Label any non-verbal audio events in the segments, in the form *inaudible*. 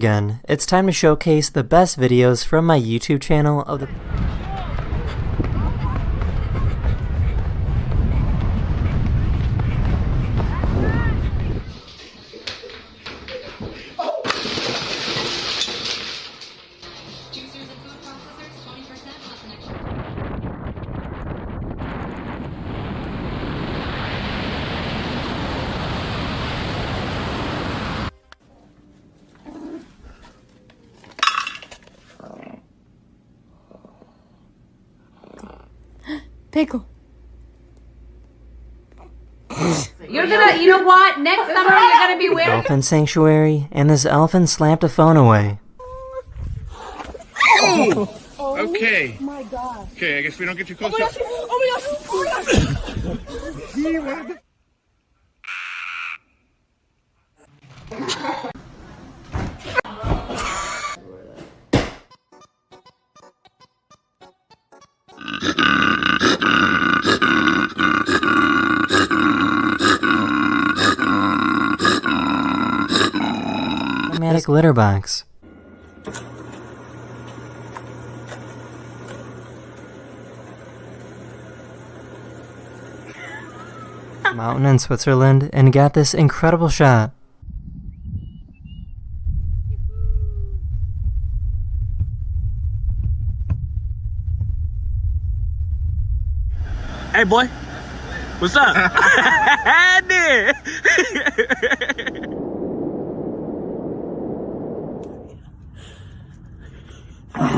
Again, it's time to showcase the best videos from my YouTube channel of the Pickle. You're gonna, you know what? Next *laughs* summer you're gonna be wearing. elephant sanctuary, and this elephant slapped a phone away. Oh okay. Oh my god. Okay, I guess we don't get too close. Automatic litter box. *laughs* Mountain in Switzerland and got this incredible shot. Hey boy, what's up? *laughs* *laughs*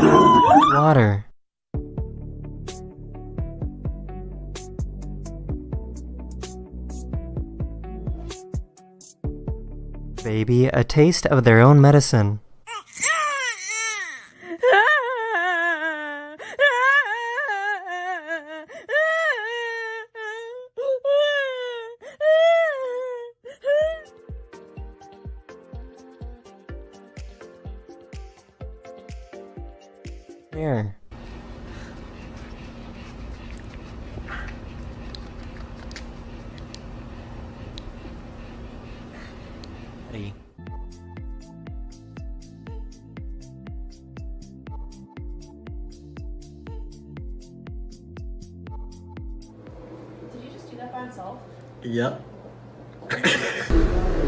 Water. Baby, a taste of their own medicine. Here. Hey. Did you just do that by himself? Yep. *laughs*